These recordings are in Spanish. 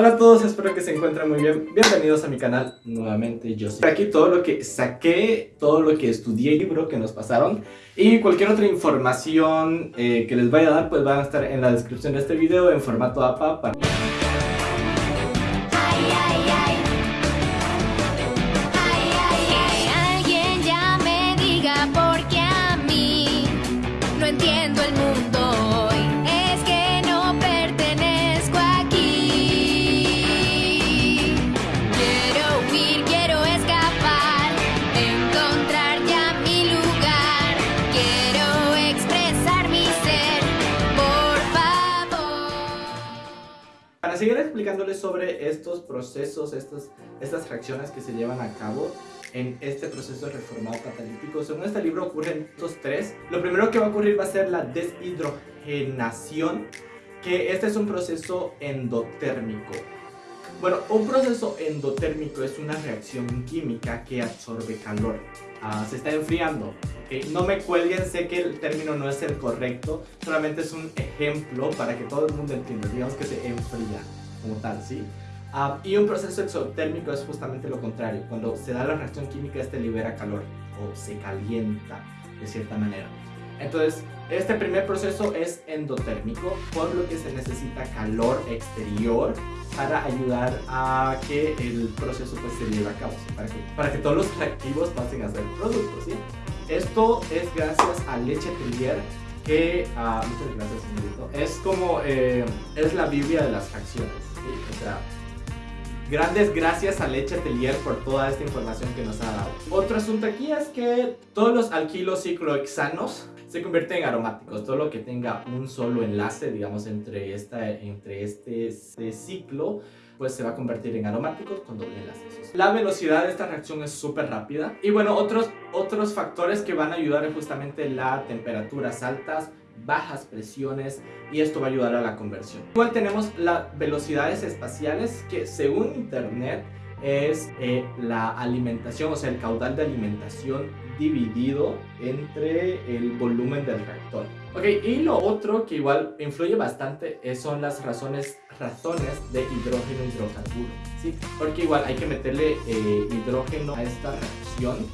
Hola a todos, espero que se encuentren muy bien. Bienvenidos a mi canal nuevamente. Yo soy aquí todo lo que saqué, todo lo que estudié, libro que nos pasaron y cualquier otra información eh, que les vaya a dar, pues van a estar en la descripción de este video en formato APA. Para... explicándoles sobre estos procesos, estas, estas reacciones que se llevan a cabo en este proceso reformado catalítico. Según este libro ocurren estos tres. Lo primero que va a ocurrir va a ser la deshidrogenación, que este es un proceso endotérmico. Bueno, un proceso endotérmico es una reacción química que absorbe calor. Ah, se está enfriando. No me cuelguen, sé que el término no es el correcto, solamente es un ejemplo para que todo el mundo entienda. Digamos que se enfría como tal, ¿sí? Ah, y un proceso exotérmico es justamente lo contrario. Cuando se da la reacción química, este libera calor o se calienta de cierta manera. Entonces, este primer proceso es endotérmico, por lo que se necesita calor exterior para ayudar a que el proceso pues, se lleve a cabo, para, que, para que todos los reactivos pasen a ser productos. ¿sí? Esto es gracias a Leche Tellier, que, uh, muchas gracias señorito, es como, eh, es la biblia de las reacciones. ¿Sí? O sea, Grandes gracias a Leche Atelier por toda esta información que nos ha dado. Otro asunto aquí es que todos los alquilos ciclohexanos se convierten en aromáticos. Todo lo que tenga un solo enlace, digamos, entre, esta, entre este, este ciclo, pues se va a convertir en aromáticos con doble enlace. La velocidad de esta reacción es súper rápida. Y bueno, otros, otros factores que van a ayudar es justamente la temperaturas altas, bajas presiones y esto va a ayudar a la conversión. Igual tenemos las velocidades espaciales que según internet es eh, la alimentación, o sea el caudal de alimentación dividido entre el volumen del reactor. Ok, y lo otro que igual influye bastante son las razones, razones de hidrógeno hidrocarburo, ¿sí? Porque igual hay que meterle eh, hidrógeno a esta reacción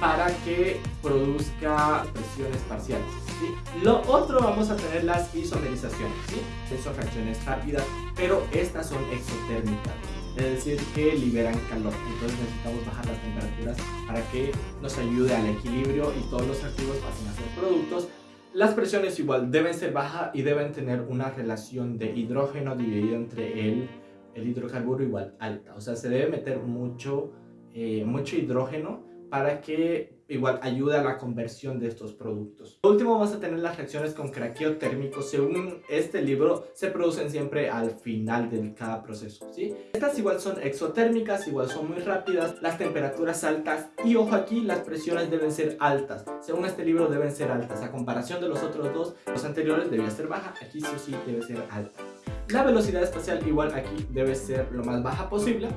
para que produzca presiones parciales. ¿Sí? Lo otro vamos a tener las isomerizaciones, ¿sí? son reacciones rápidas, pero estas son exotérmicas es decir que liberan calor entonces necesitamos bajar las temperaturas para que nos ayude al equilibrio y todos los activos pasen a ser productos las presiones igual deben ser bajas y deben tener una relación de hidrógeno dividido entre el, el hidrocarburo igual alta o sea se debe meter mucho, eh, mucho hidrógeno para que igual ayude a la conversión de estos productos. Por último vamos a tener las reacciones con craqueo térmico. Según este libro se producen siempre al final de cada proceso. ¿sí? Estas igual son exotérmicas, igual son muy rápidas, las temperaturas altas y ojo aquí las presiones deben ser altas. Según este libro deben ser altas. A comparación de los otros dos, los anteriores debía ser baja, aquí sí o sí debe ser alta. La velocidad espacial igual aquí debe ser lo más baja posible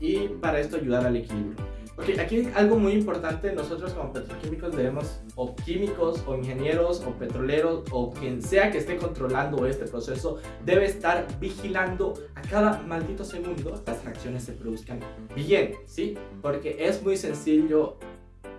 y para esto ayudar al equilibrio. Ok, aquí algo muy importante, nosotros como petroquímicos debemos, o químicos, o ingenieros, o petroleros, o quien sea que esté controlando este proceso, debe estar vigilando a cada maldito segundo las reacciones se produzcan bien, ¿sí? Porque es muy sencillo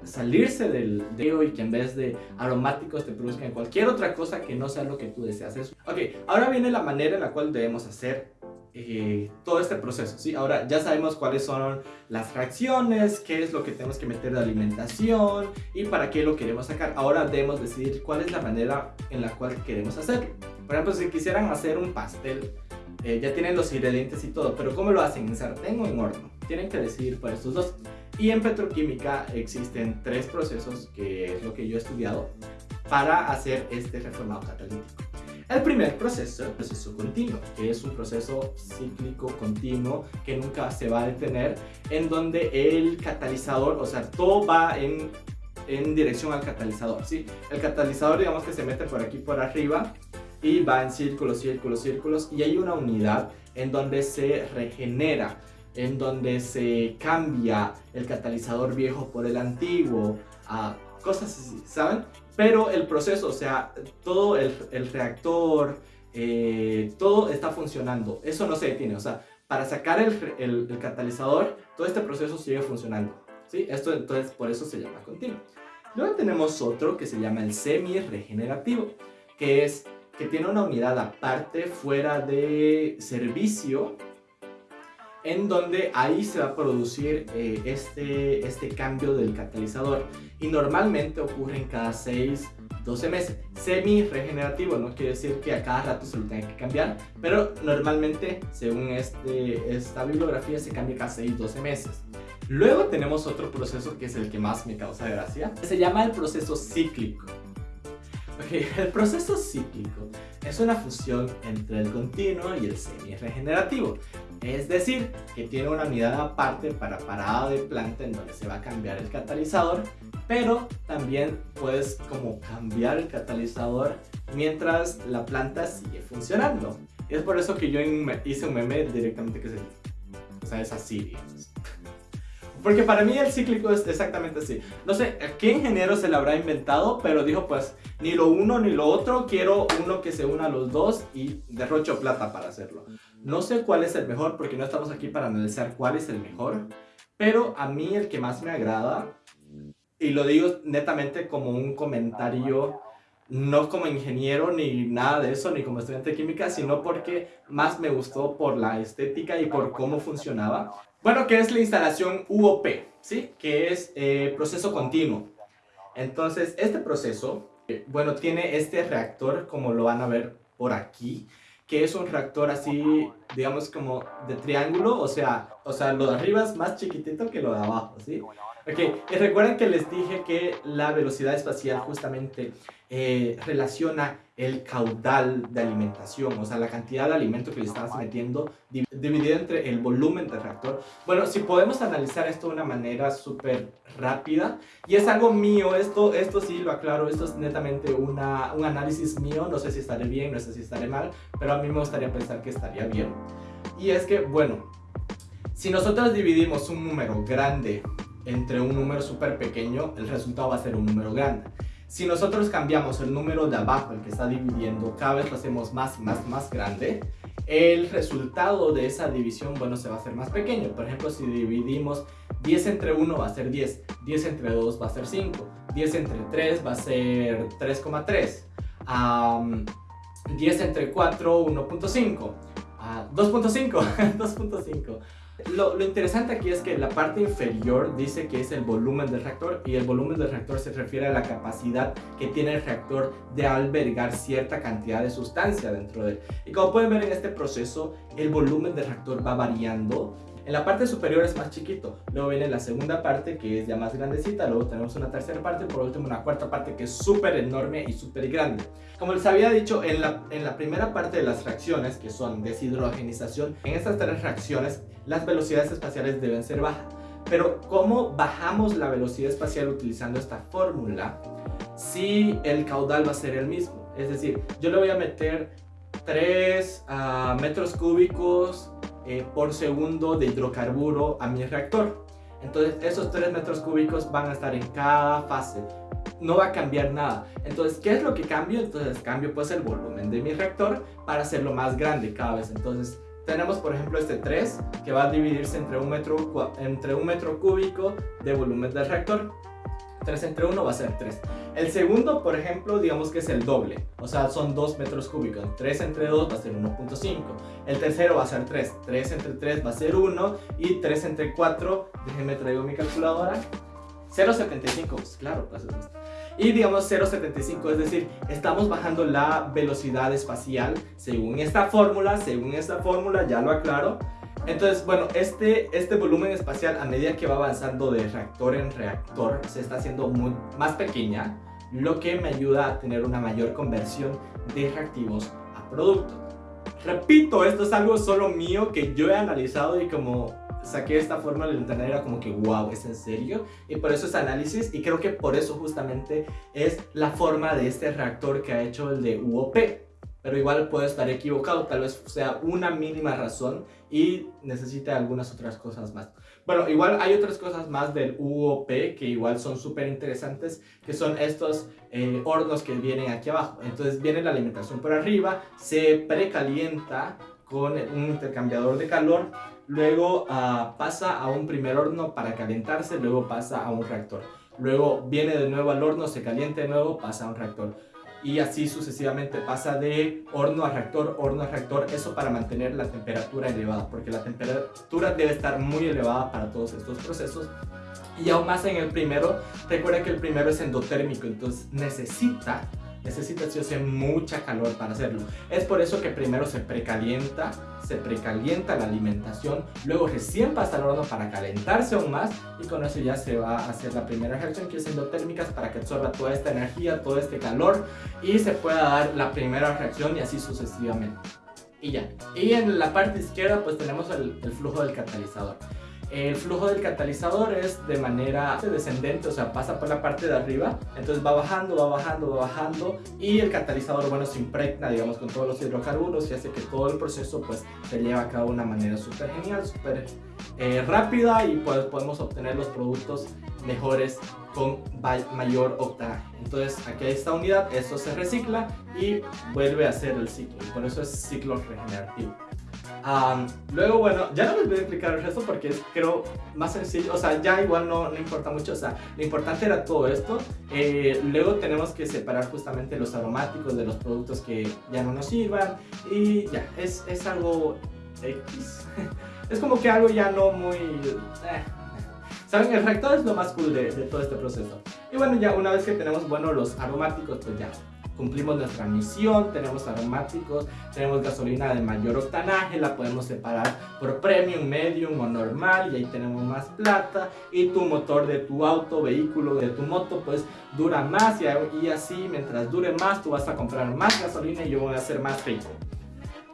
salirse del dedo y que en vez de aromáticos te produzcan cualquier otra cosa que no sea lo que tú deseas. Ok, ahora viene la manera en la cual debemos hacer eh, todo este proceso, ¿sí? Ahora ya sabemos cuáles son las reacciones, qué es lo que tenemos que meter de alimentación y para qué lo queremos sacar. Ahora debemos decidir cuál es la manera en la cual queremos hacerlo. Por ejemplo, si quisieran hacer un pastel, eh, ya tienen los ingredientes y todo, pero ¿cómo lo hacen? ¿En sartén o en horno? Tienen que decidir por estos dos. Y en petroquímica existen tres procesos, que es lo que yo he estudiado, para hacer este reformado catalítico. El primer proceso es el proceso continuo, que es un proceso cíclico continuo que nunca se va a detener, en donde el catalizador, o sea, todo va en, en dirección al catalizador, ¿sí? El catalizador, digamos que se mete por aquí por arriba y va en círculos, círculos, círculos, y hay una unidad en donde se regenera, en donde se cambia el catalizador viejo por el antiguo, a cosas así, ¿saben? Pero el proceso, o sea, todo el, reactor, eh, todo está funcionando. Eso no se detiene, o sea, para sacar el, el, catalizador, todo este proceso sigue funcionando. ¿sí? Esto entonces por eso se llama continuo. Luego tenemos otro que se llama el semi-regenerativo, que es que tiene una unidad aparte fuera de servicio en donde ahí se va a producir eh, este, este cambio del catalizador y normalmente ocurre en cada 6, 12 meses. Semi-regenerativo no quiere decir que a cada rato se lo tenga que cambiar, pero normalmente según este, esta bibliografía se cambia cada 6, 12 meses. Luego tenemos otro proceso que es el que más me causa gracia, se llama el proceso cíclico. el proceso cíclico es una fusión entre el continuo y el semi-regenerativo. Es decir, que tiene una unidad aparte para parada de planta en donde se va a cambiar el catalizador, pero también puedes como cambiar el catalizador mientras la planta sigue funcionando. Es por eso que yo hice un meme directamente que es así, digamos. Porque para mí el cíclico es exactamente así. No sé qué ingeniero se lo habrá inventado, pero dijo pues ni lo uno ni lo otro, quiero uno que se una a los dos y derrocho plata para hacerlo. No sé cuál es el mejor porque no estamos aquí para analizar cuál es el mejor, pero a mí el que más me agrada, y lo digo netamente como un comentario no como ingeniero ni nada de eso, ni como estudiante de química, sino porque más me gustó por la estética y por cómo funcionaba. Bueno, que es la instalación UOP, ¿sí? Que es eh, proceso continuo. Entonces, este proceso, eh, bueno, tiene este reactor, como lo van a ver por aquí, que es un reactor así, digamos, como de triángulo, o sea, o sea, lo de arriba es más chiquitito que lo de abajo, ¿sí? Ok, y recuerden que les dije que la velocidad espacial justamente eh, relaciona el caudal de alimentación, o sea, la cantidad de alimento que le estás metiendo dividido entre el volumen del reactor. Bueno, si podemos analizar esto de una manera súper rápida, y es algo mío, esto, esto sí lo aclaro, esto es netamente una, un análisis mío, no sé si estaré bien, no sé si estaré mal, pero a mí me gustaría pensar que estaría bien. Y es que, bueno, si nosotros dividimos un número grande entre un número súper pequeño, el resultado va a ser un número grande. Si nosotros cambiamos el número de abajo, el que está dividiendo, cada vez lo hacemos más, más, más grande, el resultado de esa división, bueno, se va a hacer más pequeño. Por ejemplo, si dividimos 10 entre 1 va a ser 10, 10 entre 2 va a ser 5, 10 entre 3 va a ser 3,3, 10 entre 4, 1.5, 2.5, 2.5. Lo, interesante aquí es que la parte inferior dice que es el volumen del reactor y el volumen del reactor se refiere a la capacidad que tiene el reactor de albergar cierta cantidad de sustancia dentro de él. Y como pueden ver en este proceso, el volumen del reactor va variando en la parte superior es más chiquito, luego viene la segunda parte que es ya más grandecita, luego tenemos una tercera parte y por último una cuarta parte que es súper enorme y súper grande. Como les había dicho, en la, en la primera parte de las reacciones, que son deshidrogenización, en estas tres reacciones las velocidades espaciales deben ser bajas. Pero ¿cómo bajamos la velocidad espacial utilizando esta fórmula si el caudal va a ser el mismo? Es decir, yo le voy a meter 3 ah, metros cúbicos eh, por segundo de hidrocarburo a mi reactor. Entonces esos 3 metros cúbicos van a estar en cada fase. No va a cambiar nada. Entonces, ¿qué es lo que cambio? Entonces cambio pues el volumen de mi reactor para hacerlo más grande cada vez. Entonces tenemos por ejemplo este 3 que va a dividirse entre un metro, entre un metro cúbico de volumen del reactor. 3 entre 1 va a ser 3. El segundo, por ejemplo, digamos que es el doble, o sea, son 2 metros cúbicos. 3 entre 2 va a ser 1.5. El tercero va a ser 3. 3 entre 3 va a ser 1. Y 3 entre 4, déjenme traigo mi calculadora. 0.75, pues claro, pues y digamos 0.75, es decir, estamos bajando la velocidad espacial según esta fórmula, según esta fórmula, ya lo aclaro, entonces, bueno, este, este volumen espacial a medida que va avanzando de reactor en reactor se está haciendo muy, más pequeña, lo que me ayuda a tener una mayor conversión de reactivos a producto. Repito, esto es algo solo mío que yo he analizado y como saqué esta forma del internet era como que wow, es en serio y por eso es análisis y creo que por eso justamente es la forma de este reactor que ha hecho el de UOP pero igual puede estar equivocado, tal vez sea una mínima razón y necesite algunas otras cosas más. Bueno, igual hay otras cosas más del UOP que igual son súper interesantes, que son estos eh, hornos que vienen aquí abajo. Entonces viene la alimentación por arriba, se precalienta con un intercambiador de calor, luego ah, pasa a un primer horno para calentarse, luego pasa a un reactor. Luego viene de nuevo al horno, se calienta de nuevo, pasa a un reactor. Y así sucesivamente pasa de horno a reactor, horno a reactor, eso para mantener la temperatura elevada, porque la temperatura debe estar muy elevada para todos estos procesos. Y aún más en el primero, recuerda que el primero es endotérmico, entonces necesita necesita sí o mucha calor para hacerlo. Es por eso que primero se precalienta, se precalienta la alimentación, luego recién pasa al horno para calentarse aún más y con eso ya se va a hacer la primera reacción que es endotérmicas para que absorba toda esta energía, todo este calor y se pueda dar la primera reacción y así sucesivamente. Y ya. Y en la parte izquierda pues tenemos el, el flujo del catalizador. El flujo del catalizador es de manera descendente, o sea, pasa por la parte de arriba, entonces va bajando, va bajando, va bajando y el catalizador, bueno, se impregna, digamos, con todos los hidrocarburos y hace que todo el proceso, pues, se lleve a cabo de una manera súper genial, súper eh, rápida y pues podemos obtener los productos mejores con mayor octanaje. Entonces, aquí hay esta unidad, esto se recicla y vuelve a hacer el ciclo, y por eso es ciclo regenerativo luego, bueno, ya no les voy a explicar el resto porque es, creo, más sencillo. O sea, ya igual no, no importa mucho. O sea, lo importante era todo esto. Eh, luego tenemos que separar justamente los aromáticos de los productos que ya no nos sirvan. Y ya, es, es algo X. es como que algo ya no muy... Eh, ¿Saben? El reactor es lo más cool de, de todo este proceso. Y bueno, ya una vez que tenemos, bueno, los aromáticos, pues ya cumplimos nuestra misión, tenemos aromáticos, tenemos gasolina de mayor octanaje, la podemos separar por premium, medium o normal y ahí tenemos más plata y tu motor de tu auto, vehículo, de tu moto pues dura más y, así mientras dure más tú vas a comprar más gasolina y yo voy a hacer más rico.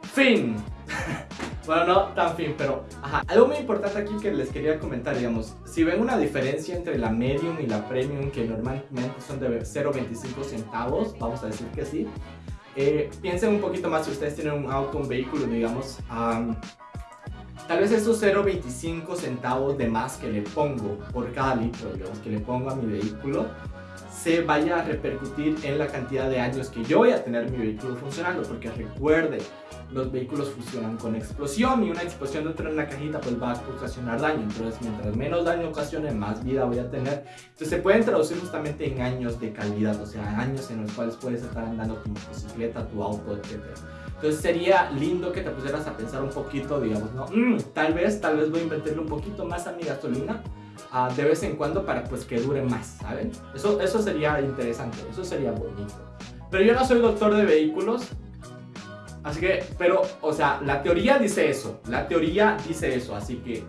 Fin. Bueno, no tan fin, pero ajá. Algo muy importante aquí que les quería comentar, digamos, si ven una diferencia entre la medium y la premium, que normalmente son de 0.25 centavos, vamos a decir que sí, eh, piensen un poquito más si ustedes tienen un auto, un vehículo, digamos, tal vez esos 0.25 centavos de más que le pongo por cada litro, digamos, que le pongo a mi vehículo, se vaya a repercutir en la cantidad de años que yo voy a tener mi vehículo funcionando, porque recuerde, los vehículos funcionan con explosión y una explosión dentro de una cajita pues va a ocasionar daño, entonces mientras menos daño ocasione, más vida voy a tener. Entonces se pueden traducir justamente en años de calidad, o sea, años en los cuales puedes estar andando tu bicicleta, tu auto, etc. Entonces sería lindo que te pusieras a pensar un poquito, digamos, ¿no? Mm, tal vez, tal vez voy a invertirle un poquito más a mi gasolina de vez en cuando para pues que dure más, ¿saben? Eso, eso sería interesante, eso sería bonito. Pero yo no soy doctor de vehículos, así que, pero, o sea, la teoría dice eso, la teoría dice eso, así que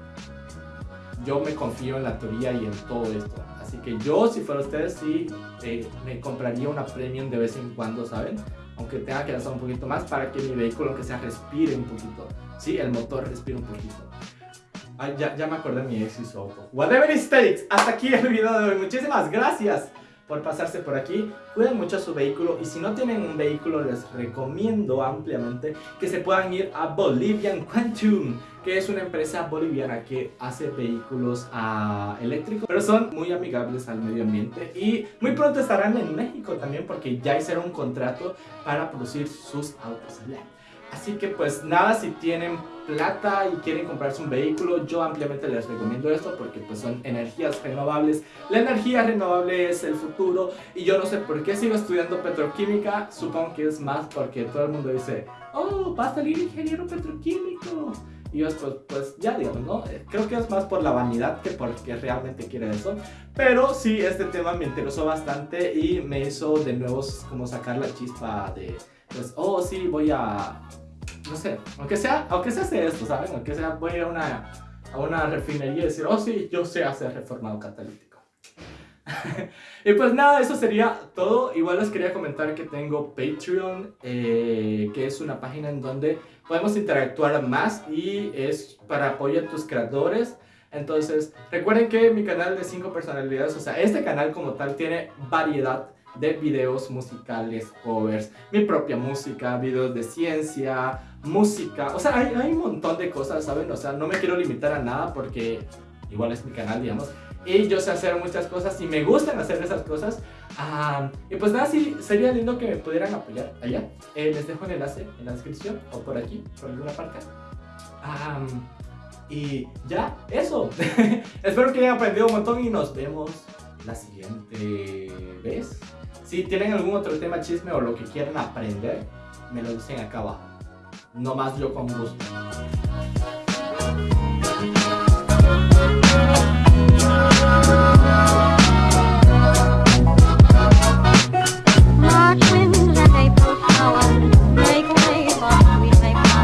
yo me confío en la teoría y en todo esto. Así que yo, si fuera ustedes, sí eh, me compraría una premium de vez en cuando, ¿saben? Aunque tenga que gastar un poquito más para que mi vehículo, aunque sea, respire un poquito. Sí, el motor respire un poquito. Ya, ya me acordé de mi ex y su auto. Whatever it takes. Hasta aquí el video de hoy. Muchísimas gracias por pasarse por aquí. Cuiden mucho su vehículo y si no tienen un vehículo les recomiendo ampliamente que se puedan ir a Bolivian Quantum que es una empresa boliviana que hace vehículos uh, eléctricos pero son muy amigables al medio ambiente y muy pronto estarán en México también porque ya hicieron un contrato para producir sus autos eléctricos. Así que pues nada, si tienen plata y quieren comprarse un vehículo, yo ampliamente les recomiendo esto porque pues son energías renovables. La energía renovable es el futuro y yo no sé por qué sigo estudiando petroquímica, supongo que es más porque todo el mundo dice, oh, va a salir ingeniero petroquímico. Y yo pues, pues ya digo, ¿no? Eh, creo que es más por la vanidad que porque realmente quiere eso. Pero sí, este tema me interesó bastante y me hizo de nuevo como sacar la chispa de, pues, oh, sí, voy a no sé, aunque sea, aunque se hace esto, ¿saben? Aunque sea, voy a una, a una refinería y decir, oh sí, yo sé hacer reformado catalítico. y pues nada, eso sería todo. Igual les quería comentar que tengo Patreon, eh, que es una página en donde podemos interactuar más y es para apoyar a tus creadores. Entonces, recuerden que mi canal de 5 personalidades, o sea, este canal como tal tiene variedad de videos musicales, covers, mi propia música, videos de ciencia, música, o sea, hay, hay, un montón de cosas, ¿saben? O sea, no me quiero limitar a nada porque igual es mi canal, digamos. Y yo sé hacer muchas cosas y me gustan hacer esas cosas. Ah, y pues nada, sí, sería lindo que me pudieran apoyar allá. Eh, les dejo el enlace en la descripción o por aquí, por alguna parte. Ah, y ya, eso. Espero que hayan aprendido un montón y nos vemos la siguiente vez. Si tienen algún otro tema chisme o lo que quieran aprender, me lo dicen acá abajo. No más yo con gusto.